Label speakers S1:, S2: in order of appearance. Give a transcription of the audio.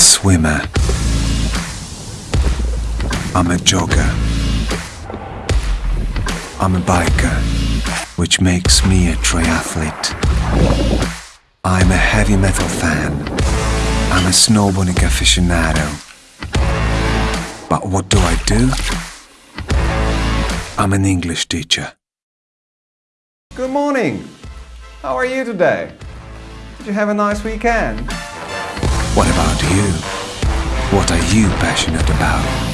S1: swimmer. I'm a jogger. I'm a biker, which makes me a triathlete. I'm a heavy metal fan. I'm a snowboarding aficionado. But what do I do? I'm an English teacher.
S2: Good morning. How are you today? Did you have a nice weekend?
S1: What about you? What are you passionate about?